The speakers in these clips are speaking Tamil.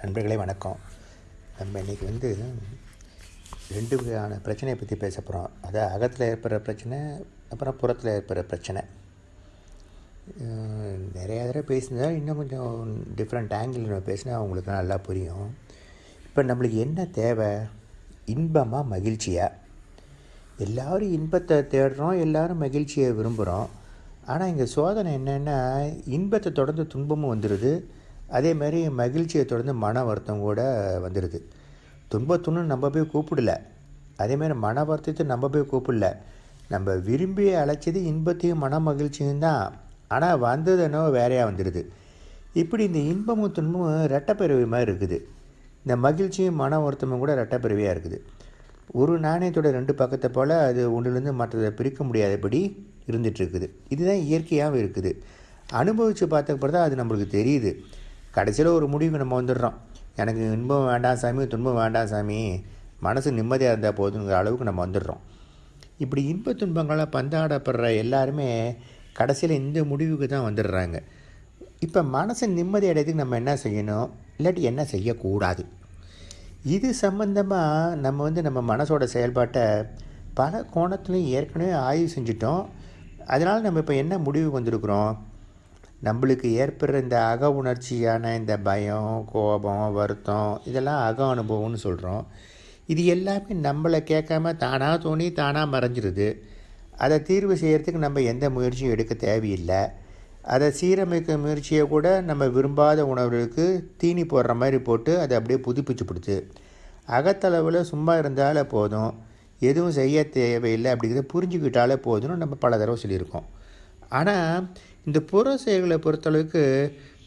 நண்பர்களே வணக்கம். நம்ம இன்றைக்கி வந்து ரெண்டு வகையான பிரச்சனையை பற்றி பேச போகிறோம் அதாவது அகத்தில் ஏற்படுற பிரச்சனை அப்புறம் புறத்தில் ஏற்படுற பிரச்சனை. நிறைய தடவை பேசினதா இன்னும் கொஞ்சம் டிஃப்ரெண்ட் ஆங்கிள் நம்ம பேசினா அவங்களுக்கு நல்லா புரியும். இப்போ நம்மளுக்கு என்ன தேவை? இன்பமாக மகிழ்ச்சியாக எல்லாரும் இன்பத்தை தேடுறோம் எல்லாரும் மகிழ்ச்சியை விரும்புகிறோம் ஆனால் இங்கே சோதனை என்னென்னா இன்பத்தை தொடர்ந்து துன்பமும் வந்துடுது அதே மாதிரி மகிழ்ச்சியை தொடர்ந்து மன வருத்தம் கூட வந்துடுது துன்பத்துன்னு நம்ம போய் கூப்பிடல. அதேமாதிரி மன வருத்தத்தை நம்ம போய் கூப்பிடல. நம்ம விரும்பி அழைச்சது இன்பத்தையும் மன மகிழ்ச்சியும் தான். ஆனால் வந்தது என்னவோ வேறையாக வந்துடுது இப்படி இந்த இன்பமும் துன்பமும் ரெட்டப்பிறவி மாதிரி இருக்குது. இந்த மகிழ்ச்சியும் மன வருத்தமும் கூட ரெட்டப்பிறவியாக இருக்குது. ஒரு நாணயத்தோட ரெண்டு பக்கத்தை போல் அது ஒன்றுலேருந்து மற்றதை பிரிக்க முடியாதபடி இருந்துகிட்ருக்குது இதுதான் இயற்கையாகவும் இருக்குது. அனுபவித்து பார்த்தப்பறம் தான் அது நம்மளுக்கு தெரியுது. கடைசியில் ஒரு முடிவுக்கு நம்ம வந்துடுறோம். எனக்கு இன்பம் வேண்டாம் சாமி துன்பம் வேண்டாம் சாமி. மனசு நிம்மதியாக இருந்தால் போதுங்கிற அளவுக்கு நம்ம வந்துடுறோம். இப்படி இன்ப துன்பங்களை பந்தாடப்படுற எல்லாருமே கடைசியில் இந்த முடிவுக்கு தான் வந்துடுறாங்க. இப்போ மனசை நிம்மதி அடையதுக்கு நம்ம என்ன செய்யணும்? இல்லாட்டி என்ன செய்யக்கூடாது? இது சம்மந்தமாக நம்ம வந்து நம்ம மனசோட செயல்பாட்டை பல கோணத்துலையும் ஏற்கனவே ஆய்வு செஞ்சிட்டோம். அதனால் நம்ம இப்போ என்ன முடிவுக்கு வந்திருக்கிறோம்? நம்மளுக்கு ஏற்படுற இந்த அக உணர்ச்சியான இந்த பயம் கோபம் வருத்தம் இதெல்லாம் அக அனுபவம்னு சொல்கிறோம் இது எல்லாமே நம்மளை கேட்காம தானாக தோணி தானாக மறைஞ்சிருது. அதை தீர்வு செய்கிறதுக்கு நம்ம எந்த முயற்சியும் எடுக்க தேவையில்லை. அதை சீரமைக்க முயற்சியை கூட நம்ம விரும்பாத உணவுகளுக்கு தீனி போடுற மாதிரி போட்டு அதை அப்படியே புதுப்பிச்சு கொடுத்து. அகத்தளவில் சும்மா இருந்தாலே போதும். எதுவும் செய்ய தேவையில்லை அப்படிங்கிறத புரிஞ்சுக்கிட்டாலே போதும்னு நம்ம பல தடவை சொல்லியிருக்கோம். ஆனால் இந்த புற செயல்களை பொறுத்தளவுக்கு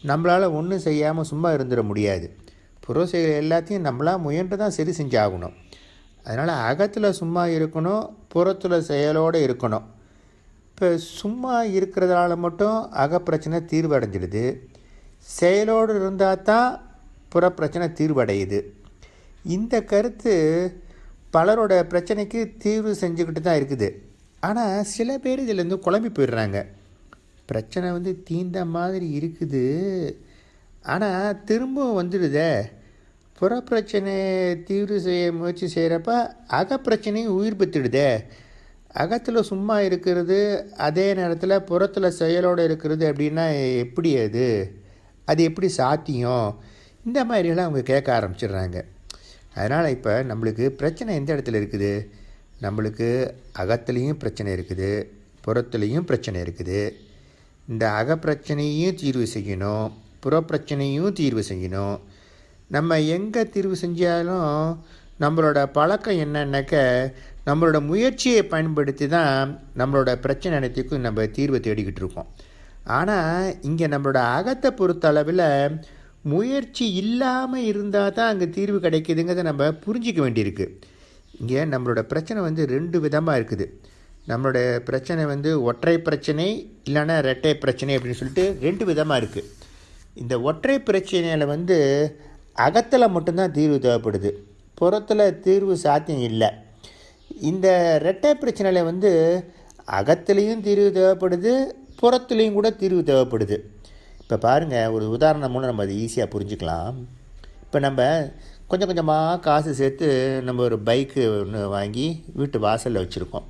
நம்மளால் ஒன்றும் செய்யாமல் சும்மா இருந்துட முடியாது. புற செயல் எல்லாத்தையும் நம்மளாக முயன்று தான் சரி செஞ்சாகணும். அதனால் அகத்தில் சும்மா இருக்கணும் புறத்தில் செயலோடு இருக்கணும். இப்போ சும்மா இருக்கிறதால மட்டும் அகப்பிரச்சனை தீர்வடைஞ்சிடுது. செயலோடு இருந்தால் தான் புறப்பிரச்சனை தீர்வடையுது. இந்த கருத்து பலரோட பிரச்சனைக்கு தீர்வு செஞ்சுக்கிட்டு தான் இருக்குது. ஆனால் சில பேர் இதிலேருந்து குழம்பி போயிடுறாங்க. பிரச்சனை வந்து தீந்த மாதிரி இருக்குது. ஆனால் திரும்பவும் வந்துடுதே. புறப்பிரச்சனையை தீவிர செய்ய முயற்சி செய்கிறப்ப அக பிரச்சனையும் உயிர் பெற்றுடுதே. அகத்தில் சும்மா இருக்கிறது அதே நேரத்தில் புறத்தில் செயலோடு இருக்கிறது அப்படின்னா எப்படி அது? அது எப்படி சாத்தியம்? இந்த மாதிரியெல்லாம் அவங்க கேட்க ஆரம்பிச்சிடுறாங்க. அதனால் இப்போ நம்மளுக்கு பிரச்சனை எந்த இடத்துல இருக்குது? நம்மளுக்கு அகத்துலேயும் பிரச்சனை இருக்குது புறத்துலேயும் பிரச்சனை இருக்குது. இந்த அகப்பிரச்சனையும் தீர்வு செய்யணும் புறப்பிரச்சனையும் தீர்வு செய்யணும். நம்ம எங்கே தீர்வு செஞ்சாலும் நம்மளோட பழக்கம் என்னன்னாக்க நம்மளோட முயற்சியை பயன்படுத்தி தான் நம்மளோட பிரச்சனை அனைத்துக்கும் நம்ம தீர்வை தேடிக்கிட்டு இருக்கோம். ஆனால் இங்கே நம்மளோட அகத்தை பொறுத்த அளவில் முயற்சி இல்லாமல் இருந்தால் தான் அங்கே தீர்வு கிடைக்குதுங்கிறத நம்ம புரிஞ்சிக்க வேண்டியிருக்கு. இங்கே நம்மளோட பிரச்சனை வந்து ரெண்டு விதமாக இருக்குது. நம்மளுடைய பிரச்சனை வந்து ஒற்றை பிரச்சனை இல்லைன்னா ரெட்டை பிரச்சனை அப்படின்னு சொல்லிட்டு ரெண்டு விதமாக இருக்குது இந்த ஒற்றை பிரச்சனையில் வந்து அகத்தில் மட்டும்தான் தீர்வு தேவைப்படுது. புறத்தில் தீர்வு சாத்தியம் இல்லை. இந்த ரெட்டை பிரச்சனையில் வந்து அகத்துலேயும் தீர்வு தேவைப்படுது புறத்துலேயும் கூட தீர்வு தேவைப்படுது. இப்போ பாருங்கள் ஒரு உதாரணம் மூலம் நம்ம அதை ஈஸியாக புரிஞ்சுக்கலாம். இப்போ நம்ம கொஞ்சம் கொஞ்சமாக காசு சேர்த்து நம்ம ஒரு பைக்கு ஒன்று வாங்கி வீட்டு வாசலில் வச்சுருக்கோம்.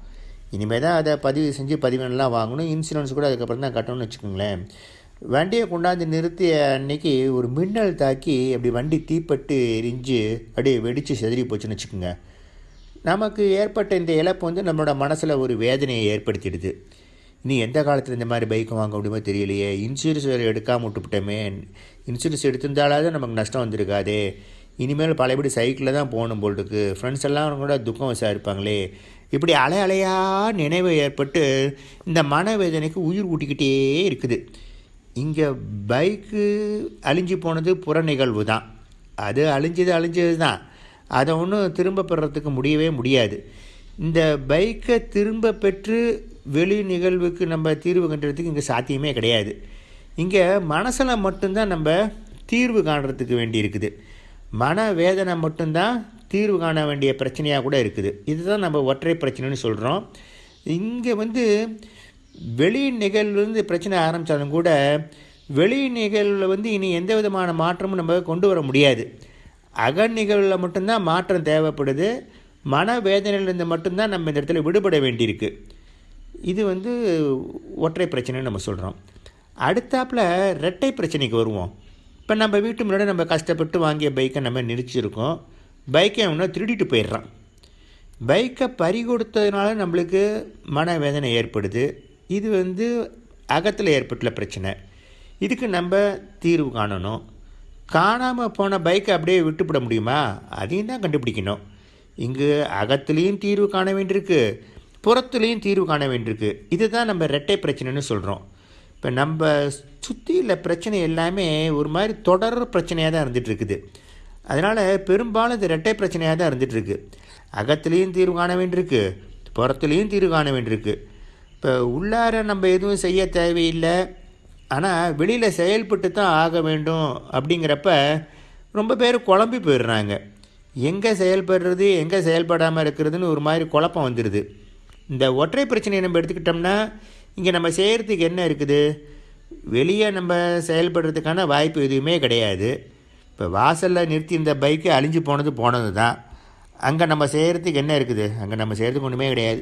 இனிமேல் தான் அதை பதிவு செஞ்சு பதிவெல்லாம் வாங்கணும். இன்சூரன்ஸ் கூட அதுக்கப்புறம் தான் கட்டணும்னு வச்சுக்கோங்களேன். வண்டியை கொண்டாந்து நிறுத்திய அன்னைக்கு ஒரு மின்னல் தாக்கி அப்படி வண்டி தீப்பட்டு எரிஞ்சு அப்படியே வெடித்து செதறி போச்சுன்னு வச்சுக்கோங்க. நமக்கு ஏற்பட்ட இந்த இழப்பு வந்து நம்மளோட மனசில் ஒரு வேதனையை ஏற்படுத்திடுது. இனி எந்த காலத்தில் இந்த மாதிரி பைக் வாங்க முடியுமோ தெரியலையே. இன்சூரன்ஸ் வேறு எடுக்காமல் விட்டுவிட்டோமே இன்சூரன்ஸ் எடுத்திருந்தாலாவது நமக்கு நஷ்டம் வந்திருக்காதே. இனிமேல் பழையபடி சைக்கிளில் தான் போகணும் போல் இருக்குது ஃப்ரெண்ட்ஸ் எல்லாம் கூட துக்கம் விசாரிப்பாங்களே இப்படி அலை அலையாக நினைவு ஏற்பட்டு இந்த மனவேதனைக்கு உயிர் ஊட்டிக்கிட்டே இருக்குது. இங்கே பைக்கு அழிஞ்சு போனது புற நிகழ்வு தான். அது அழிஞ்சது அழிஞ்சது தான். அதை ஒன்றும் திரும்ப பெறத்துக்கு முடியவே முடியாது. இந்த பைக்கை திரும்ப பெற்று வெளி நிகழ்வுக்கு நம்ம தீர்வு கண்டுறதுக்கு இங்கே சாத்தியமே கிடையாது. இங்கே மனசில் மட்டும்தான் நம்ம தீர்வு காணுறதுக்கு வேண்டி இருக்குது மன வேதனை மட்டும்தான் தீர்வு காண வேண்டிய பிரச்சனையாக கூட இருக்குது. இதுதான் நம்ம ஒற்றை பிரச்சனைன்னு சொல்கிறோம் இங்கே வந்து வெளி நிகழ்வுலேருந்து பிரச்சனை ஆரம்பித்தாலும் கூட வெளி நிகழ்வில் வந்து இனி எந்த விதமான மாற்றமும் நம்ம கொண்டு வர முடியாது. அக நிகழ்வில் மட்டும்தான் மாற்றம் தேவைப்படுது. மன வேதனையிலிருந்து மட்டும்தான் நம்ம இந்த இடத்துல விடுபட வேண்டியிருக்கு. இது வந்து ஒற்றை பிரச்சனைன்னு நம்ம சொல்கிறோம் அடுத்தாப்பில் ரெட்டை பிரச்சனைக்கு வருவோம். இப்போ நம்ம வீட்டு முன்னாடி நம்ம கஷ்டப்பட்டு வாங்கிய பைக்கை நம்ம நிறுத்திருக்கோம் பைக்கை அவனை திருடிட்டு போயிடுறான். பைக்கை பறி கொடுத்ததுனால நம்மளுக்கு மனவேதனை ஏற்படுது. இது வந்து அகத்தில் ஏற்பட்டுள்ள பிரச்சனை. இதுக்கு நம்ம தீர்வு காணணும். காணாமல் போன பைக்கை அப்படியே விட்டுவிட முடியுமா? அதையும் தான் கண்டுபிடிக்கணும். இங்கு அகத்துலேயும் தீர்வு காண வேண்டியிருக்கு புறத்துலேயும் தீர்வு காண வேண்டியிருக்கு. இதுதான் நம்ம ரெட்டை பிரச்சனைன்னு சொல்கிறோம் இப்போ நம்ம சுற்றியில் பிரச்சனை எல்லாமே ஒரு மாதிரி தொடர் பிரச்சனையாக தான் இருந்துகிட்டு இருக்குது. அதனால் பெரும்பாலும் இது ரெட்டை பிரச்சனையாக தான் இருந்துகிட்ருக்கு அகத்துலேயும் தீர்வு காண வேண்டியிருக்கு புறத்துலேயும் தீர்வு காண வேண்டியிருக்கு. இப்போ உள்ளார நம்ம எதுவும் செய்ய தேவையில்லை. ஆனால் வெளியில் செயல்பட்டு தான் ஆக வேண்டும் அப்படிங்கிறப்ப ரொம்ப பேர் குழம்பி போயிடுறாங்க. எங்கே செயல்படுறது எங்கே செயல்படாமல் இருக்கிறதுன்னு ஒரு மாதிரி குழப்பம் வந்துடுது இந்த ஒற்றை பிரச்சனையை நம்ம எடுத்துக்கிட்டோம்னா இங்கே நம்ம செய்கிறதுக்கு என்ன இருக்குது? வெளியே நம்ம செயல்படுறதுக்கான வாய்ப்பு எதுவுமே கிடையாது. இப்போ வாசலில் நிறுத்தி இந்த பைக்கு அழிஞ்சு போனது போனது தான் அங்கே நம்ம செய்கிறதுக்கு என்ன இருக்குது? அங்கே நம்ம செய்கிறதுக்கு ஒன்றுமே கிடையாது.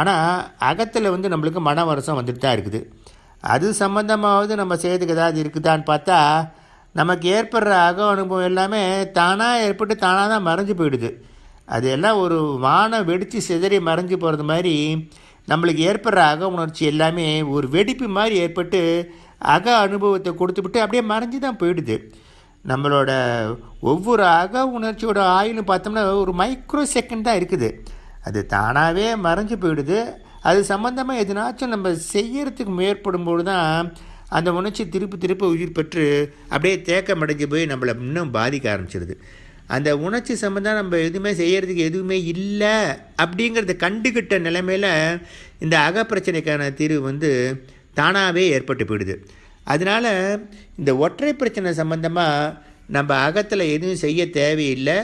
ஆனால் அகத்தில் வந்து நம்மளுக்கு மன வருஷம் வந்துட்டு தான் இருக்குது. அது சம்மந்தமாவது நம்ம செய்கிறதுக்கு ஏதாவது இருக்குதான்னு பார்த்தா நமக்கு ஏற்படுற அக அனுபவம் எல்லாமே தானாக ஏற்பட்டு தானாக தான் மறைஞ்சு போயிடுது. அது எல்லாம் ஒரு வானம் வெடித்து சிதறி மறைஞ்சு போகிறது மாதிரி நம்மளுக்கு ஏற்படுற அக உணர்ச்சி எல்லாமே ஒரு வெடிப்பு மாதிரி ஏற்பட்டு அக அனுபவத்தை கொடுத்துவிட்டு அப்படியே மறைஞ்சு தான் போயிடுது. நம்மளோட ஒவ்வொரு அக உணர்ச்சியோட ஆயுள்னு பார்த்தோம்னா ஒரு மைக்ரோ செகண்ட் தான் இருக்குது. அது தானாகவே மறைஞ்சு போயிடுது. அது சம்மந்தமாக எதுனாச்சும் நம்ம செய்யறதுக்கு முயற்படும்போது தான் அந்த உணர்ச்சி திருப்பி திருப்பி உயிர் பெற்று அப்படியே தேக்கம் அடைஞ்சு போய் நம்மளை இன்னும் பாதிக்க ஆரம்பிச்சிடுது அந்த உணர்ச்சி சம்மந்தம் நம்ம எதுவுமே செய்கிறதுக்கு எதுவுமே இல்லை அப்படிங்கிறத கண்டுக்கிட்ட நிலைமையில் இந்த அகப்பிரச்சனைக்கான தீர்வு வந்து தானாகவே ஏற்பட்டு போயிடுது. அதனால் இந்த ஒற்றை பிரச்சனை சம்மந்தமாக நம்ம அகத்தில் எதுவும் செய்ய தேவையில்லை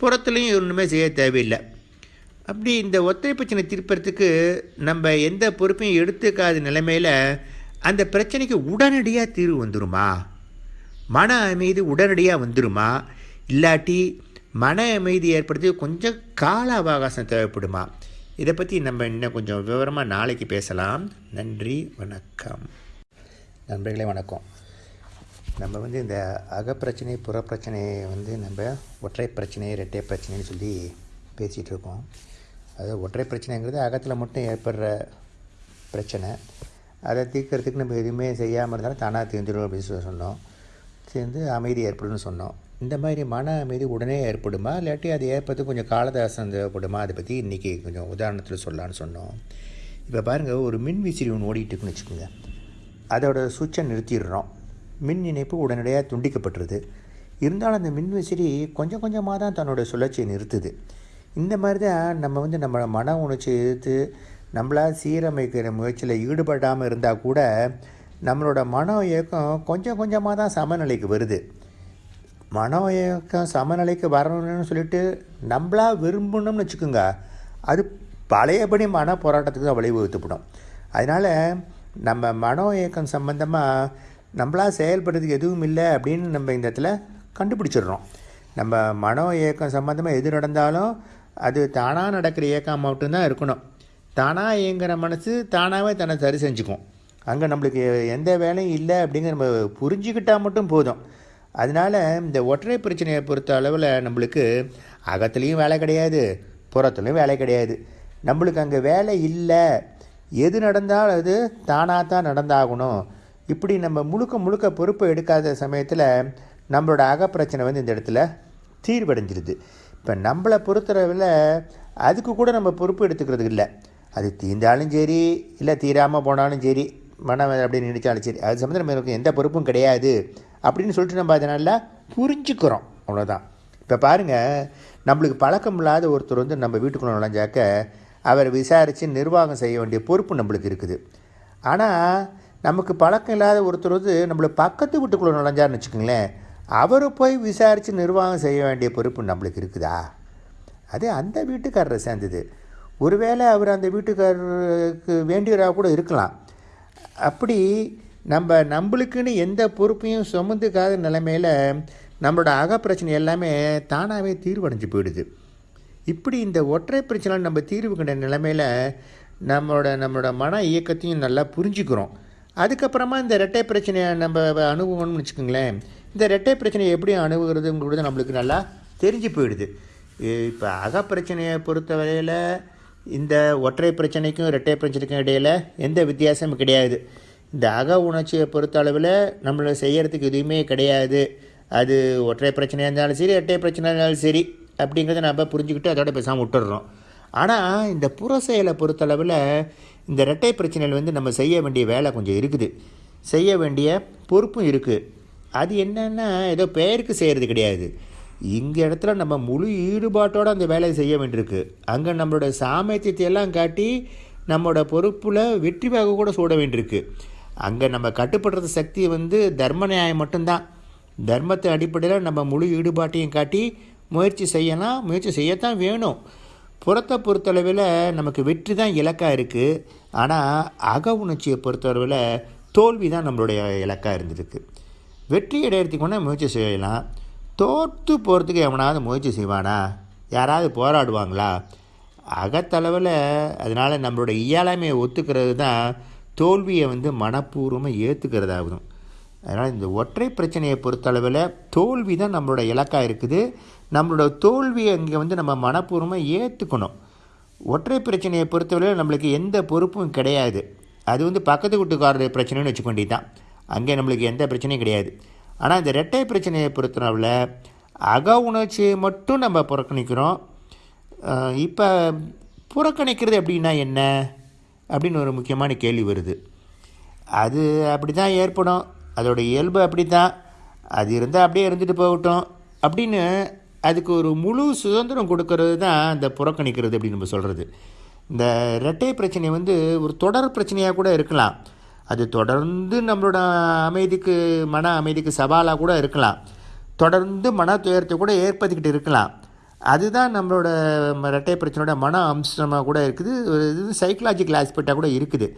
புறத்துலேயும் ஒன்றுமே செய்ய தேவையில்லை. அப்படி இந்த ஒற்றை பிரச்சனை தீர்ப்பறதுக்கு நம்ம எந்த பொறுப்பையும் எடுத்துக்காத நிலைமையில் அந்த பிரச்சனைக்கு உடனடியாக தீர்வு வந்துருமா? மன அமைதி உடனடியாக வந்துருமா? இல்லாட்டி மன அமைதி ஏற்படுத்தி கொஞ்சம் கால அவகாசம் தேவைப்படுமா? இதை பற்றி நம்ம இன்னும் கொஞ்சம் விவரமாக நாளைக்கு பேசலாம். நன்றி வணக்கம். நண்பர்களே வணக்கம். நம்ம வந்து இந்த அகப்பிரச்சனை புறப்பிரச்சனையை வந்து நம்ம ஒற்றை பிரச்சனை இரட்டை பிரச்சனைன்னு சொல்லி பேசிகிட்டு இருக்கோம். அதாவது ஒற்றை பிரச்சனைங்கிறது அகத்தில் மட்டும் ஏற்படுற பிரச்சனை. அதை தீர்க்கறதுக்கு நம்ம எதுவுமே செய்யாமல் இருந்தாலும் தானாக தீர்ந்துடும் அப்படின்னு சொல்லி சொன்னோம். சேர்ந்து அமைதி ஏற்படும்னு சொன்னோம். இந்த மாதிரி மன அமைதி உடனே ஏற்படுமா? இல்லாட்டி அது ஏற்படுறதுக்கு கொஞ்சம் காலதாசம் தேவைப்படுமா? அதை பற்றி இன்றைக்கி கொஞ்சம் உதாரணத்தில் சொல்லலான்னு சொன்னோம். இப்போ பாருங்கள் ஒரு மின் விசிறி ஒன்று ஓடிட்டுருக்குன்னு வச்சுக்கோங்க. அதோட சுவிட்சை நிறுத்திடுறோம். மின் இணைப்பு உடனடியாக துண்டிக்கப்பட்டுருது. இருந்தாலும் அந்த மின் விசிறி கொஞ்சம் கொஞ்சமாக தான் தன்னோட சுழற்சியை நிறுத்துது. இந்த மாதிரி தான் நம்ம வந்து நம்ம மன உணர்ச்சியை எதிர்த்து நம்மளால் சீரமைக்கிற முயற்சியில் ஈடுபடாமல் இருந்தால் கூட நம்மளோட மன இயக்கம் கொஞ்சம் கொஞ்சமாக தான் சமநிலைக்கு வருது. மன இயக்கம் சமநிலைக்கு வரணும்னு சொல்லிட்டு நம்மளா விரும்பணும்னு வச்சுக்கோங்க. அது பழையபடி மன போராட்டத்துக்கு தான் வழிவகுத்துப்படும். அதனால் நம்ம மனோ இயக்கம் சம்மந்தமாக நம்மளா செயல்படுறதுக்கு எதுவும் இல்லை அப்படின்னு நம்ம இந்த இடத்துல கண்டுபிடிச்சிடுறோம். நம்ம மனோ இயக்கம் சம்மந்தமாக எது நடந்தாலும் அது தானாக நடக்கிற இயக்கம் மட்டும்தான் இருக்கணும். தானாக இயங்குகிற மனசு தானாகவே தன்னை சரி செஞ்சுக்கும். அங்கே நம்மளுக்கு எந்த வேலையும் இல்லை அப்படிங்கிற நம்ம புரிஞ்சுக்கிட்டால் மட்டும் போதும். அதனால் இந்த ஒற்றை பிரச்சனையை பொறுத்த அளவில் நம்மளுக்கு அகத்துலேயும் வேலை கிடையாது புறத்துலேயும் வேலை கிடையாது. நம்மளுக்கு அங்கே வேலை இல்லை எது நடந்தாலும் அது தானாக தான் நடந்தாகணும். இப்படி நம்ம முழுக்க முழுக்க பொறுப்பை எடுக்காத சமயத்தில் நம்மளோட அகப்பிரச்சனை வந்து இந்த இடத்துல தீர்வடைஞ்சிருது. இப்போ நம்மளை பொறுத்தளவில் அதுக்கு கூட நம்ம பொறுப்பு எடுத்துக்கிறது இல்லை. அது தீர்ந்தாலும் சரி இல்லை தீராமல் போனாலும் சரி மனம் அப்படின்னு நினைச்சாலும் சரி அது சம்மந்தம் நமக்கு எந்த பொறுப்பும் கிடையாது அப்படின்னு சொல்லிட்டு நம்ம அதனால் புரிஞ்சுக்கிறோம். அவ்வளோதான் இப்போ பாருங்கள் நம்மளுக்கு பழக்கம் இல்லாத ஒருத்தர் வந்து நம்ம வீட்டுக்குள்ளே நுழைஞ்சாக்க அவர் விசாரித்து நிர்வாகம் செய்ய வேண்டிய பொறுப்பு நம்மளுக்கு இருக்குது. ஆனால் நமக்கு பழக்கம் இல்லாத ஒருத்தர் வந்து நம்மளை பக்கத்து வீட்டுக்குள்ளே நுழைஞ்சார்னு வச்சுக்கோங்களேன் அவரை போய் விசாரித்து நிர்வாகம் செய்ய வேண்டிய பொறுப்பு நம்மளுக்கு இருக்குதா? அது அந்த வீட்டுக்காரரை சேர்ந்தது. ஒருவேளை அவர் அந்த வீட்டுக்காரருக்கு வேண்டியவராக கூட இருக்கலாம். அப்படி நம்ம நம்மளுக்குன்னு எந்த பொறுப்பையும் சுமந்துக்காத நிலைமையில் நம்மளோட அகப்பிரச்சனை எல்லாமே தானாகவே தீர்வடைஞ்சு போயிடுது. இப்படி இந்த ஒற்றை பிரச்சனை நம்ம தீர்வு கண்ட நிலைமையில் நம்மளோட நம்மளோட மன இயக்கத்தையும் நல்லா புரிஞ்சுக்கிறோம். அதுக்கப்புறமா இந்த ரெட்டை பிரச்சனையை நம்ம அணுகுவோம்னு வச்சுக்கோங்களேன். இந்த ரெட்டை பிரச்சனையை எப்படி அணுகுறதுங்கிறது நம்மளுக்கு நல்லா தெரிஞ்சு போயிடுது. இப்போ அக பிரச்சனையை பொறுத்த வரையில் இந்த ஒற்றை பிரச்சனைக்கும் ரெட்டை பிரச்சனைக்கும் இடையில் எந்த வித்தியாசமும் கிடையாது. இந்த அக உணர்ச்சியை பொறுத்த அளவில் நம்மளை செய்கிறதுக்கு எதுவுமே கிடையாது. அது ஒற்றை பிரச்சனையாக இருந்தாலும் சரி ரெட்டை பிரச்சனையாக இருந்தாலும் சரி. அப்படிங்கிறத நம்ம புரிஞ்சுக்கிட்டு அதோட பேசாமல் விட்டுடுறோம் ஆனால் இந்த புற செயலை பொறுத்தளவில் இந்த ரெட்டை பிரச்சனையில் வந்து நம்ம செய்ய வேண்டிய வேலை கொஞ்சம் இருக்குது. செய்ய வேண்டிய பொறுப்பும் இருக்குது அது என்னென்னா ஏதோ பெயருக்கு செய்கிறது கிடையாது. இங்கே இடத்துல நம்ம முழு ஈடுபாட்டோடு அந்த வேலையை செய்ய வேண்டியிருக்கு. அங்கே நம்மளோட சாமர்த்தியத்தை எல்லாம் காட்டி நம்மளோட பொறுப்பில் வெற்றிவாக கூட சூட வேண்டியிருக்கு. அங்கே நம்ம கட்டுப்படுறது சக்தி வந்து தர்ம நியாயம் மட்டும்தான். தர்மத்தை அடிப்படையில் நம்ம முழு ஈடுபாட்டையும் காட்டி முயற்சி செய்யலாம் முயற்சி செய்யத்தான் வேணும். புறத்தை பொறுத்தளவில் நமக்கு வெற்றி தான் இலக்காக இருக்குது ஆனால் அக உணர்ச்சியை பொறுத்தளவில் தோல்வி தான் நம்மளுடைய இலக்காக இருந்திருக்கு. வெற்றி அடையிறதுக்கு முயற்சி செய்யலாம். தோற்று போகிறதுக்கு எவனாவது முயற்சி செய்வானா? யாராவது போராடுவாங்களா? அகத்தளவில் அதனால் நம்மளோட இயலாமையை ஒத்துக்கிறது தான் தோல்வியை வந்து மனப்பூர்வமாக ஏற்றுக்கிறதாகும் அதனால் இந்த ஒற்றை பிரச்சனையை பொறுத்தளவில் தோல்வி தான் நம்மளோட இலக்காக இருக்குது. நம்மளோட தோல்வியை இங்கே வந்து நம்ம மனப்பூர்வமாக ஏற்றுக்கணும் ஒற்றை பிரச்சனையை பொறுத்தவரையில் நம்மளுக்கு எந்த பொறுப்பும் கிடையாது. அது வந்து பக்கத்து வீட்டுக்காரருடைய பிரச்சனைன்னு வச்சுக்கொண்டி தான் அங்கே நம்மளுக்கு எந்த பிரச்சனையும் கிடையாது. ஆனால் இந்த ரெட்டை பிரச்சனையை பொறுத்தளவில் அக உணர்ச்சியை மட்டும் நம்ம புறக்கணிக்கிறோம். இப்போ புறக்கணிக்கிறது அப்படின்னா என்ன? அப்படின்னு ஒரு முக்கியமான கேள்வி வருது. அது அப்படி தான் ஏற்படும். அதோட இயல்பு அப்படி தான் அது இருந்தால் அப்படியே இருந்துட்டு போகட்டும். அப்படின்னு அதுக்கு ஒரு முழு சுதந்திரம் கொடுக்கறது தான் இந்த புறக்கணிக்கிறது அப்படின்னு நம்ம சொல்கிறது இந்த இரட்டை பிரச்சனை வந்து ஒரு தொடர் பிரச்சனையாக கூட இருக்கலாம். அது தொடர்ந்து நம்மளோட அமைதிக்கு மன அமைதிக்கு சவாலாக கூட இருக்கலாம். தொடர்ந்து மன துயரத்தை கூட ஏற்படுத்திக்கிட்டு இருக்கலாம். அதுதான் நம்மளோட இரட்டை பிரச்சனையோட மன அம்சமாக கூட இருக்குது. ஒரு இது சைக்கலாஜிக்கல் ஆஸ்பெக்டாக கூட இருக்குது.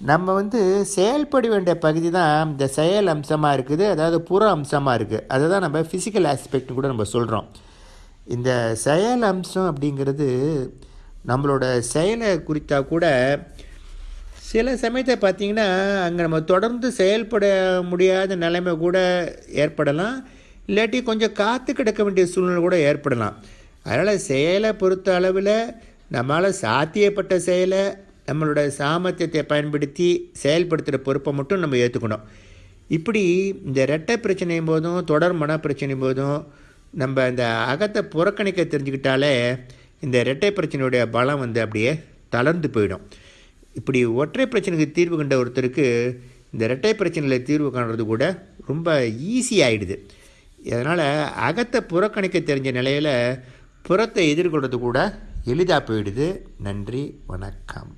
நம்ம வந்து செயல்பட வேண்டிய பகுதி தான் இந்த செயல் அம்சமாக இருக்குது அதாவது புற அம்சமாக இருக்குது. அதை தான் நம்ம ஃபிசிக்கல் ஆஸ்பெக்ட்னு கூட நம்ம சொல்கிறோம் இந்த செயல் அம்சம் அப்படிங்கிறது நம்மளோட செயலை குறித்தா கூட சில சமயத்தை பார்த்திங்கன்னா அங்கே நம்ம தொடர்ந்து செயல்பட முடியாத நிலைமை கூட ஏற்படலாம். இல்லாட்டி கொஞ்சம் காத்து கிடக்க வேண்டிய சூழ்நிலை கூட ஏற்படலாம். அதனால் செயலை பொறுத்த அளவில் நம்மளால் சாத்தியப்பட்ட செயலை நம்மளோட சாமர்த்தியத்தை பயன்படுத்தி செயல்படுத்துகிற பொறுப்பை மட்டும் நம்ம ஏற்றுக்கணும் இப்படி இந்த ரெட்டை பிரச்சனையும் போதும் தொடர் மன பிரச்சனையும் போதும் நம்ம இந்த அகத்தை புறக்கணிக்க தெரிஞ்சுக்கிட்டாலே இந்த ரெட்டை பிரச்சனையுடைய பலம் வந்து அப்படியே தளர்ந்து போயிடும். இப்படி ஒற்றை பிரச்சனைக்கு தீர்வு கண்ட ஒருத்தருக்கு இந்த ரெட்டை பிரச்சனையில் தீர்வு காணுறது கூட ரொம்ப ஈஸியாகிடுது அதனால் அகத்தை புறக்கணிக்க தெரிஞ்ச நிலையில் புறத்தை எதிர்கொள்வது கூட எளிதாக போயிடுது. நன்றி வணக்கம்.